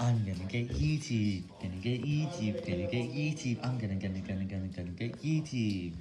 안 되는 게 이집 되는 게 이집 되는 게 이집 안 되는 게 되는 게 되는 게 이집